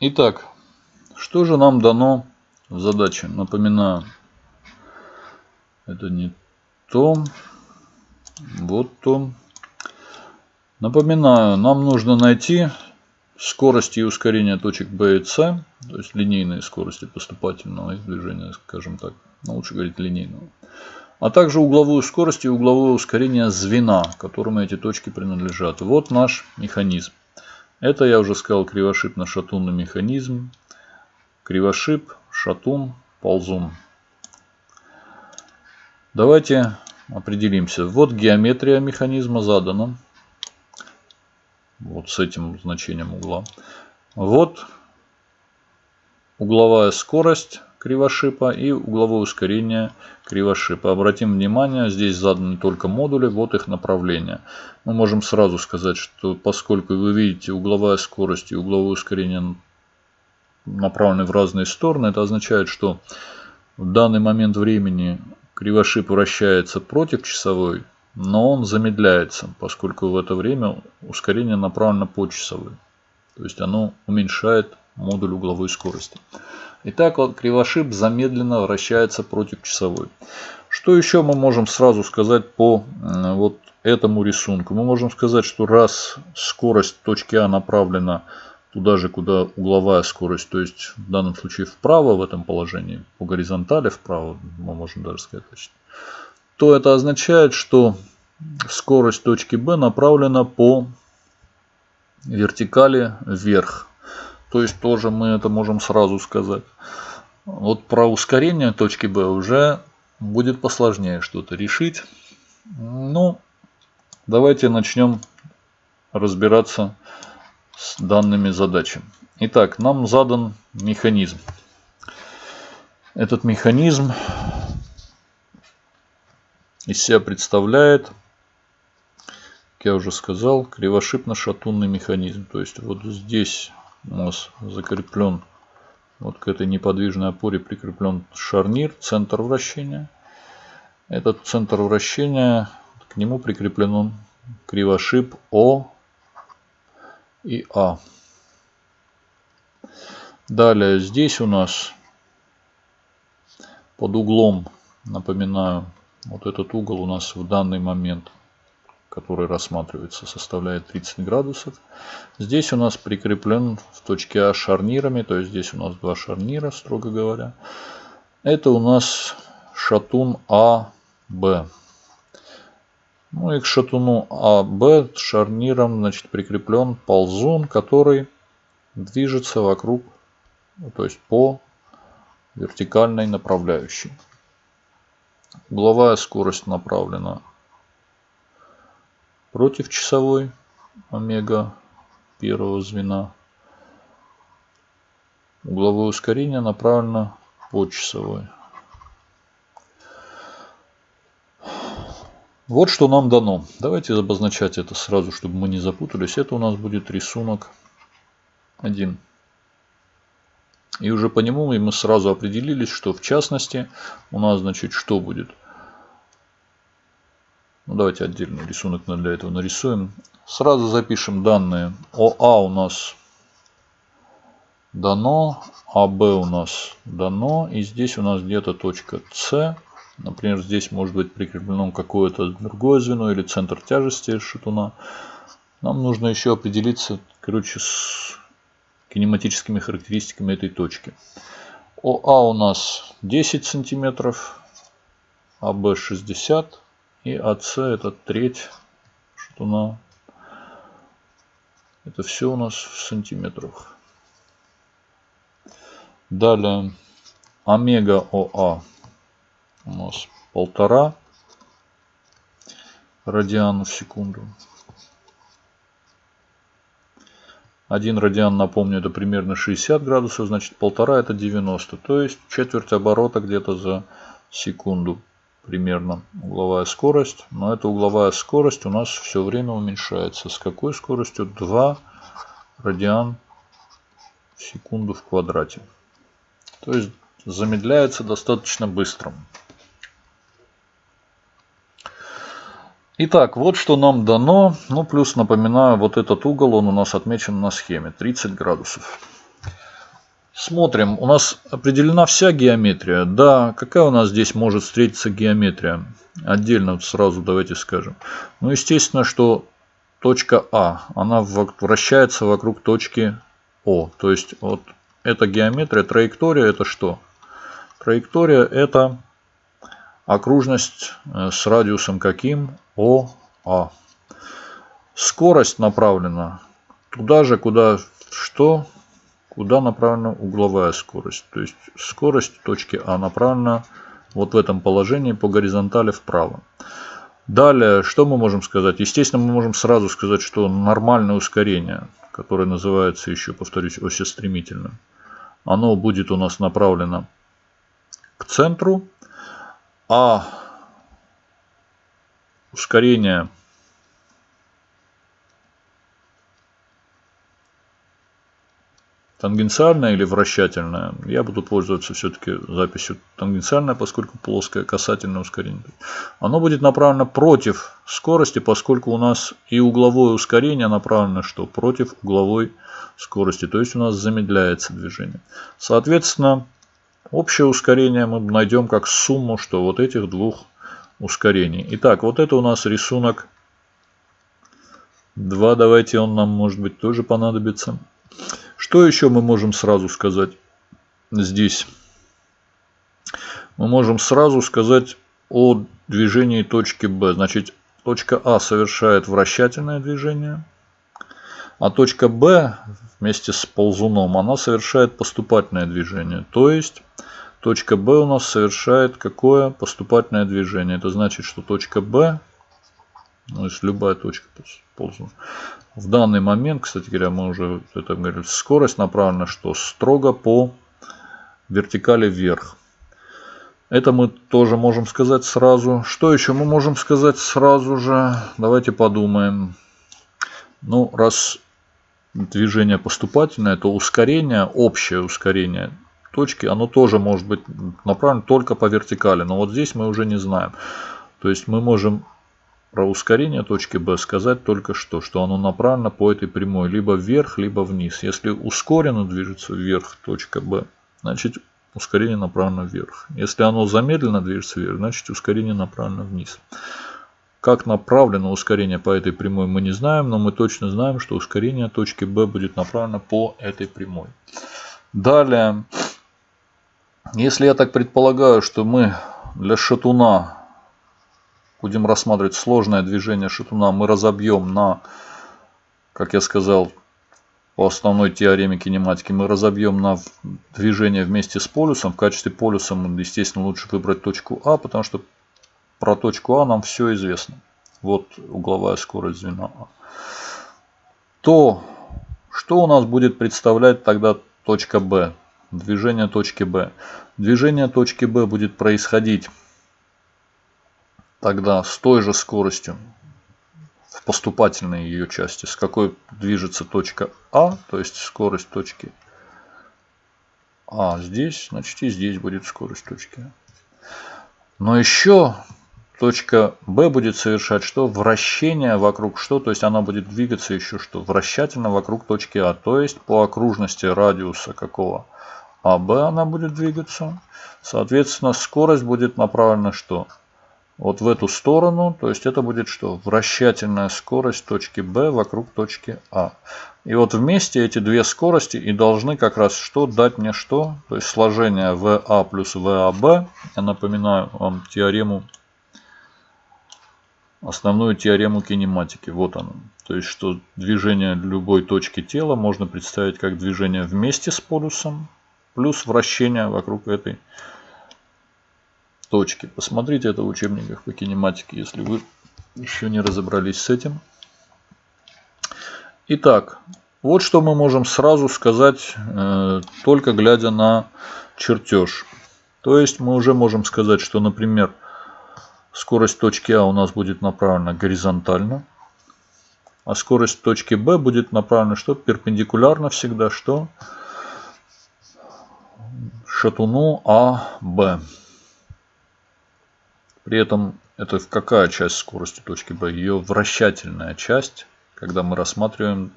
Итак, что же нам дано в задаче? Напоминаю, это не то, вот то. Напоминаю, нам нужно найти скорости и ускорение точек B и C, то есть линейные скорости поступательного движения, скажем так, но лучше говорить линейного, а также угловую скорость и угловое ускорение звена, которому эти точки принадлежат. Вот наш механизм. Это, я уже сказал, кривошипно-шатунный механизм. Кривошип, шатун, ползун. Давайте определимся. Вот геометрия механизма задана. Вот с этим значением угла. Вот угловая скорость кривошипа и угловое ускорение кривошипа. Обратим внимание, здесь заданы только модули, вот их направление. Мы можем сразу сказать, что поскольку вы видите угловая скорость и угловое ускорение направлены в разные стороны, это означает, что в данный момент времени кривошип вращается против часовой, но он замедляется, поскольку в это время ускорение направлено по часовой. То есть оно уменьшает модуль угловой скорости. Итак, вот кривошип замедленно вращается против часовой. Что еще мы можем сразу сказать по вот этому рисунку? Мы можем сказать, что раз скорость точки А направлена туда же, куда угловая скорость, то есть в данном случае вправо в этом положении, по горизонтали вправо, мы можем даже сказать точно, то это означает, что скорость точки B направлена по вертикали вверх. То есть тоже мы это можем сразу сказать. Вот про ускорение точки B уже будет посложнее что-то решить. Ну, давайте начнем разбираться с данными задачами. Итак, нам задан механизм. Этот механизм из себя представляет, как я уже сказал, кривошипно-шатунный механизм. То есть вот здесь у нас закреплен вот к этой неподвижной опоре прикреплен шарнир, центр вращения. Этот центр вращения, к нему прикреплен кривошип О и А. Далее здесь у нас под углом, напоминаю, вот этот угол у нас в данный момент который рассматривается, составляет 30 градусов. Здесь у нас прикреплен в точке А шарнирами, то есть здесь у нас два шарнира, строго говоря. Это у нас шатун АБ. Ну и к шатуну АБ шарниром значит, прикреплен ползун, который движется вокруг, то есть по вертикальной направляющей. Угловая скорость направлена против часовой омега первого звена. Угловое ускорение направлено по часовой. Вот что нам дано. Давайте обозначать это сразу, чтобы мы не запутались. Это у нас будет рисунок 1. И уже по нему мы сразу определились, что в частности у нас значит что будет – ну, давайте отдельный рисунок для этого нарисуем. Сразу запишем данные. ОА у нас дано, АБ у нас дано. И здесь у нас где-то точка С. Например, здесь может быть прикреплено какое-то другое звено или центр тяжести шатуна. Нам нужно еще определиться, короче, с кинематическими характеристиками этой точки. ОА у нас 10 сантиметров, АБ 60 и АС это треть шатуна. Это все у нас в сантиметрах. Далее омега ОА у нас полтора радиан в секунду. Один радиан, напомню, это примерно 60 градусов, значит полтора это 90. То есть четверть оборота где-то за секунду примерно угловая скорость. Но эта угловая скорость у нас все время уменьшается. С какой скоростью? 2 радиан в секунду в квадрате. То есть замедляется достаточно быстро. Итак, вот что нам дано. Ну, плюс, напоминаю, вот этот угол, он у нас отмечен на схеме. 30 градусов. Смотрим, у нас определена вся геометрия. Да, какая у нас здесь может встретиться геометрия? Отдельно сразу давайте скажем. Ну, естественно, что точка А, она вращается вокруг точки О. То есть, вот эта геометрия, траектория это что? Траектория это окружность э, с радиусом каким? ОА. Скорость направлена туда же, куда что? Куда направлена угловая скорость. То есть скорость точки А направлена вот в этом положении по горизонтали вправо. Далее, что мы можем сказать? Естественно, мы можем сразу сказать, что нормальное ускорение, которое называется еще, повторюсь, осестремительным, оно будет у нас направлено к центру, а ускорение тангенциальная или вращательная. Я буду пользоваться все-таки записью тангенциальная, поскольку плоское касательное ускорение. Оно будет направлено против скорости, поскольку у нас и угловое ускорение направлено что? Против угловой скорости. То есть у нас замедляется движение. Соответственно, общее ускорение мы найдем как сумму что вот этих двух ускорений. Итак, вот это у нас рисунок 2. Давайте он нам может быть тоже понадобится. Что еще мы можем сразу сказать здесь? Мы можем сразу сказать о движении точки Б. Значит, точка А совершает вращательное движение, а точка Б вместе с ползуном, она совершает поступательное движение. То есть, точка Б у нас совершает какое поступательное движение? Это значит, что точка Б, ну, если любая точка ползун, в данный момент, кстати говоря, мы уже это говорили, скорость направлена что? Строго по вертикали вверх. Это мы тоже можем сказать сразу. Что еще мы можем сказать сразу же? Давайте подумаем. Ну, раз движение поступательное, то ускорение, общее ускорение точки, оно тоже может быть направлено только по вертикали. Но вот здесь мы уже не знаем. То есть мы можем про ускорение точки B сказать только что, что оно направлено по этой прямой либо вверх, либо вниз. Если ускоренно движется вверх точка B, значит ускорение направлено вверх. Если оно замедленно движется вверх, значит ускорение направлено вниз. Как направлено ускорение по этой прямой мы не знаем, но мы точно знаем, что ускорение точки B будет направлено по этой прямой. Далее, если я так предполагаю, что мы для шатуна будем рассматривать сложное движение шатуна, мы разобьем на, как я сказал, по основной теореме кинематики, мы разобьем на движение вместе с полюсом. В качестве полюса, естественно, лучше выбрать точку А, потому что про точку А нам все известно. Вот угловая скорость звена А. То, что у нас будет представлять тогда точка Б? Движение точки Б. Движение точки Б будет происходить тогда с той же скоростью в поступательной ее части, с какой движется точка А, то есть скорость точки А здесь, значит и здесь будет скорость точки А. Но еще точка Б будет совершать что? Вращение вокруг что? То есть она будет двигаться еще что? Вращательно вокруг точки А. То есть по окружности радиуса какого? АБ она будет двигаться. Соответственно, скорость будет направлена что? Вот в эту сторону. То есть это будет что? Вращательная скорость точки B вокруг точки А. И вот вместе эти две скорости и должны как раз что дать мне что? То есть сложение VA плюс VAB. Я напоминаю вам теорему, основную теорему кинематики. Вот она. То есть что движение любой точки тела можно представить как движение вместе с полюсом плюс вращение вокруг этой точки. Посмотрите это в учебниках по кинематике, если вы еще не разобрались с этим. Итак, вот что мы можем сразу сказать, э, только глядя на чертеж. То есть мы уже можем сказать, что, например, скорость точки А у нас будет направлена горизонтально, а скорость точки Б будет направлена что? Перпендикулярно всегда что? Шатуну АБ. При этом это какая часть скорости точки B? Ее вращательная часть, когда мы рассматриваем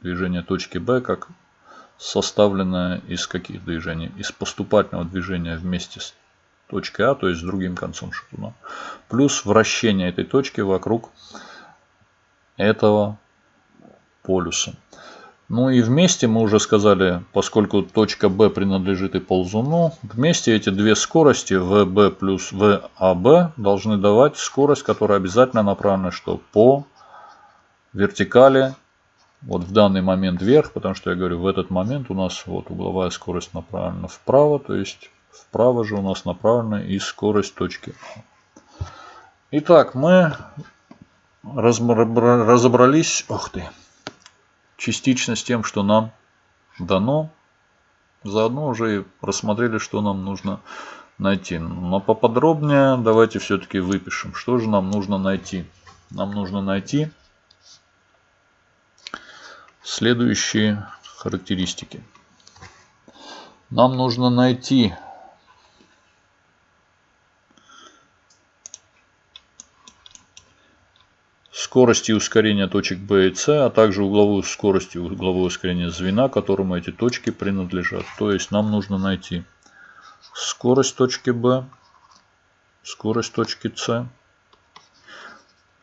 движение точки B как составленная из каких движений? Из поступательного движения вместе с точкой А, то есть с другим концом шатуна, плюс вращение этой точки вокруг этого полюса. Ну и вместе мы уже сказали, поскольку точка B принадлежит и ползуну, вместе эти две скорости VB плюс VAB должны давать скорость, которая обязательно направлена что по вертикали, вот в данный момент вверх, потому что я говорю, в этот момент у нас вот угловая скорость направлена вправо, то есть вправо же у нас направлена и скорость точки А. Итак, мы разобрались, ох ты, частично с тем, что нам дано. Заодно уже и рассмотрели, что нам нужно найти. Но поподробнее давайте все-таки выпишем, что же нам нужно найти. Нам нужно найти следующие характеристики. Нам нужно найти скорости ускорения точек B и C, а также угловую скорость и угловое ускорение звена, которому эти точки принадлежат. То есть нам нужно найти скорость точки B, скорость точки C,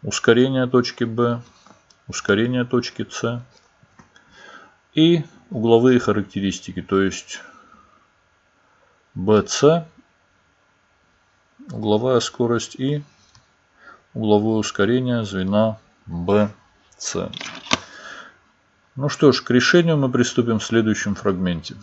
ускорение точки B, ускорение точки C и угловые характеристики, то есть BC, угловая скорость и угловое ускорение звена BC. Ну что ж, к решению мы приступим в следующем фрагменте.